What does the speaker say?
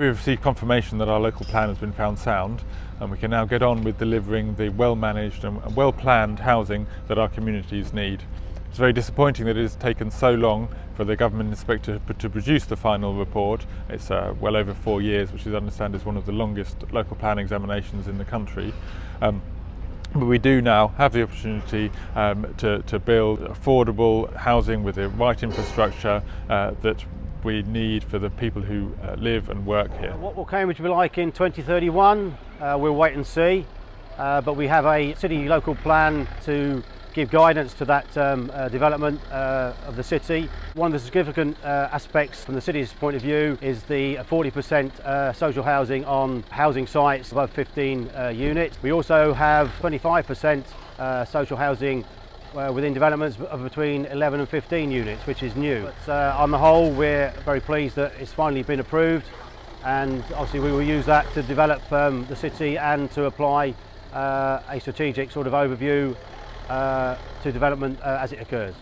We've received confirmation that our local plan has been found sound and we can now get on with delivering the well-managed and well-planned housing that our communities need. It's very disappointing that it has taken so long for the government inspector to produce the final report. It's uh, well over four years, which I understand is one of the longest local plan examinations in the country. Um, but we do now have the opportunity um, to, to, build affordable housing with the right infrastructure uh, that we need for the people who uh, live and work here. What will Cambridge be like in 2031? Uh, we'll wait and see, uh, but we have a city local plan to give guidance to that um, uh, development uh, of the city. One of the significant uh, aspects from the city's point of view is the 40% social housing on housing sites above 15 units. We also have 25% social housing uh, within developments of between 11 and 15 units, which is new. But, uh, on the whole, we're very pleased that it's finally been approved and obviously we will use that to develop um, the city and to apply uh, a strategic sort of overview uh, to development uh, as it occurs.